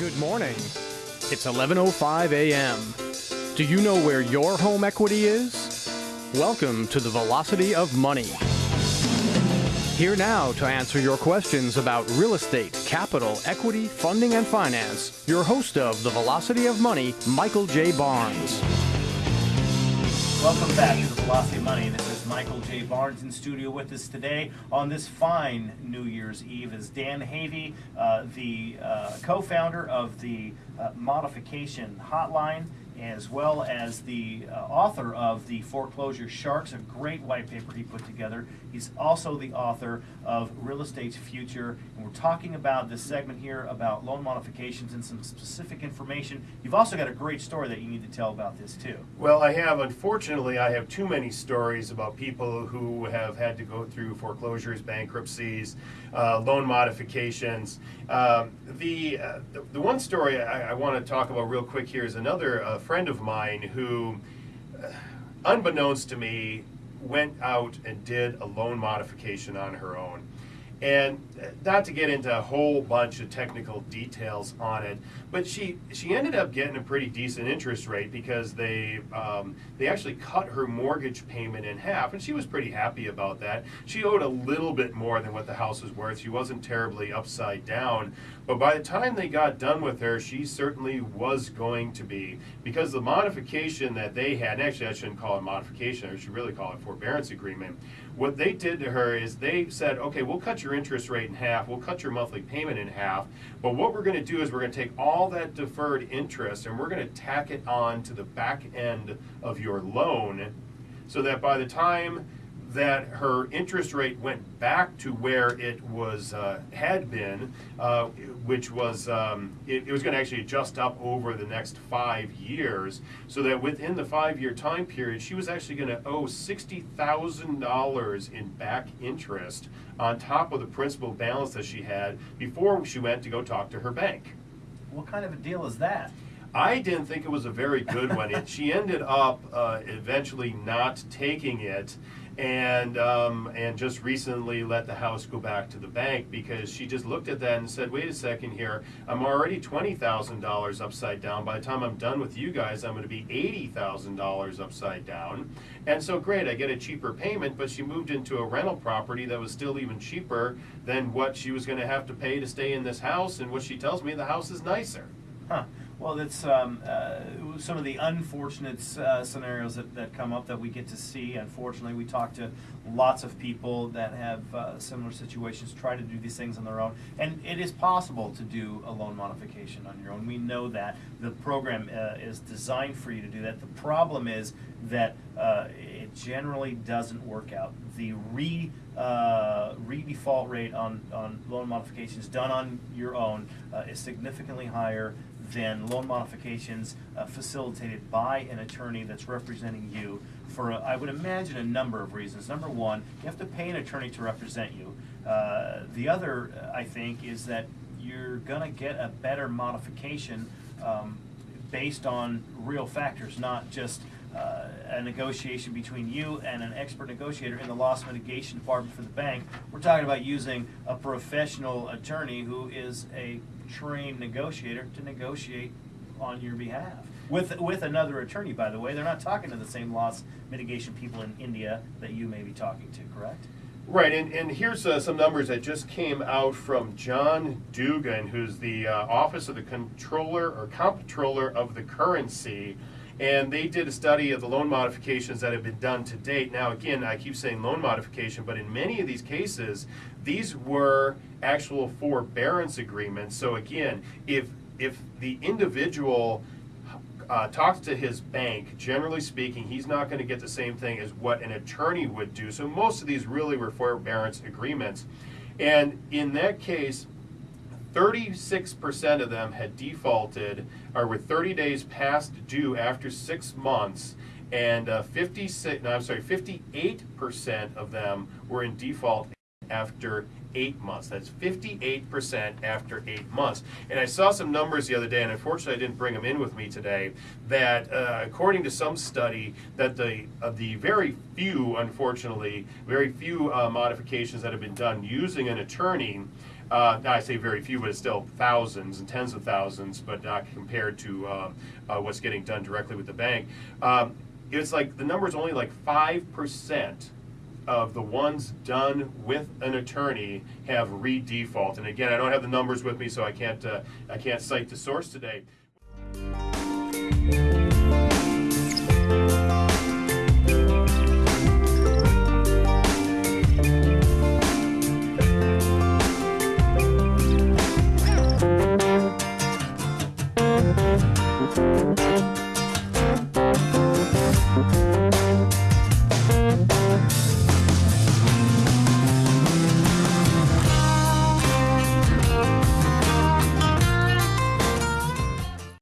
Good morning. It's 11:05 a.m. Do you know where your home equity is? Welcome to the Velocity of Money. Here now to answer your questions about real estate, capital, equity, funding, and finance, your host of the Velocity of Money, Michael J. Barnes. Welcome back to the Velocity of Money. This is Michael J. Barnes in studio with us today on this fine New Year's Eve is Dan Havey, uh, the uh, co-founder of the uh, Modification Hotline, as well as the uh, author of the Foreclosure Sharks, a great white paper he put together. He's also the author of Real Estate's Future, and we're talking about this segment here about loan modifications and some specific information. You've also got a great story that you need to tell about this too. Well, I have. Unfortunately, I have too many stories about people who have had to go through foreclosures, bankruptcies, uh, loan modifications. Um, the, uh, the, the one story I, I want to talk about real quick here is another uh, friend of mine who, uh, unbeknownst to me, went out and did a loan modification on her own. And not to get into a whole bunch of technical details on it, but she she ended up getting a pretty decent interest rate because they um, they actually cut her mortgage payment in half, and she was pretty happy about that. She owed a little bit more than what the house was worth. She wasn't terribly upside down, but by the time they got done with her, she certainly was going to be because the modification that they had. And actually, I shouldn't call it modification. I should really call it forbearance agreement what they did to her is they said, okay, we'll cut your interest rate in half, we'll cut your monthly payment in half, but what we're going to do is we're going to take all that deferred interest and we're going to tack it on to the back end of your loan so that by the time that her interest rate went back to where it was uh, had been, uh, which was um, it, it, was going to actually adjust up over the next five years, so that within the five-year time period, she was actually going to owe sixty thousand dollars in back interest on top of the principal balance that she had before she went to go talk to her bank. What kind of a deal is that? I didn't think it was a very good one. It, she ended up uh, eventually not taking it and um, and just recently let the house go back to the bank because she just looked at that and said, "Wait a second here, I'm already twenty thousand dollars upside down. By the time I'm done with you guys, I'm going to be eighty thousand dollars upside down." And so, great, I get a cheaper payment, but she moved into a rental property that was still even cheaper than what she was going to have to pay to stay in this house. And what she tells me, the house is nicer. Huh. Well, that's um, uh, some of the unfortunate uh, scenarios that, that come up that we get to see. Unfortunately, we talk to lots of people that have uh, similar situations, try to do these things on their own. And it is possible to do a loan modification on your own. We know that. The program uh, is designed for you to do that. The problem is that uh, it generally doesn't work out. The re uh, re-default rate on, on loan modifications done on your own uh, is significantly higher than loan modifications uh, facilitated by an attorney that's representing you for, a, I would imagine, a number of reasons. Number one, you have to pay an attorney to represent you. Uh, the other, uh, I think, is that you're going to get a better modification um, based on real factors, not just uh, a negotiation between you and an expert negotiator in the loss mitigation department for the bank. We're talking about using a professional attorney who is a trained negotiator to negotiate on your behalf. With, with another attorney, by the way. They're not talking to the same loss mitigation people in India that you may be talking to, correct? Right, and, and here's uh, some numbers that just came out from John Dugan, who's the uh, Office of the Controller or Comptroller of the Currency and they did a study of the loan modifications that have been done to date. Now, again, I keep saying loan modification, but in many of these cases, these were actual forbearance agreements. So again, if if the individual uh, talks to his bank, generally speaking, he's not going to get the same thing as what an attorney would do. So most of these really were forbearance agreements. And in that case, 36% of them had defaulted or were 30 days past due after six months, and uh, 56, no, I'm sorry, 58% of them were in default after eight months. That's 58% after eight months. And I saw some numbers the other day, and unfortunately I didn't bring them in with me today, that uh, according to some study, that the, uh, the very few, unfortunately, very few uh, modifications that have been done using an attorney Uh, I say very few, but it's still thousands and tens of thousands, but not compared to um, uh, what's getting done directly with the bank. Um, it's like the number is only like five percent of the ones done with an attorney have re-default. And again, I don't have the numbers with me, so I can't uh, I can't cite the source today.